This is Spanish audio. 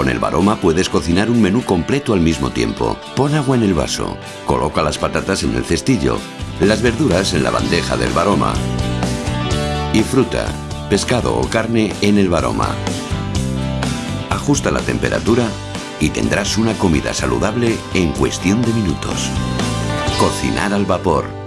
Con el Baroma puedes cocinar un menú completo al mismo tiempo. Pon agua en el vaso, coloca las patatas en el cestillo, las verduras en la bandeja del Baroma y fruta, pescado o carne en el Baroma. Ajusta la temperatura y tendrás una comida saludable en cuestión de minutos. Cocinar al vapor